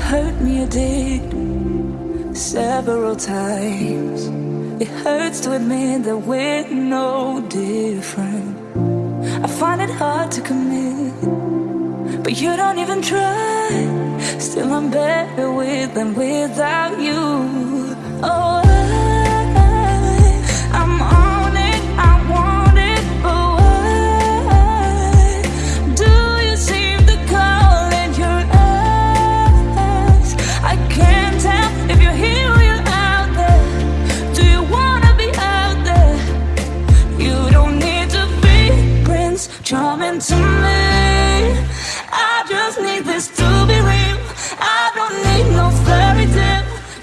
hurt me, you did several times. It hurts to admit that we're no different. I find it hard to commit, but you don't even try. Still, I'm better with than without you.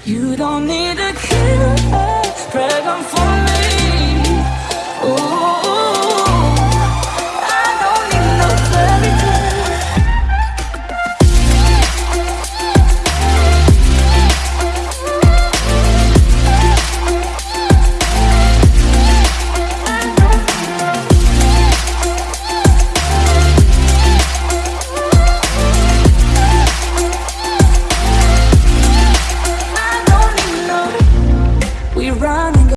You don't need a killer, pregnant for me. Ooh.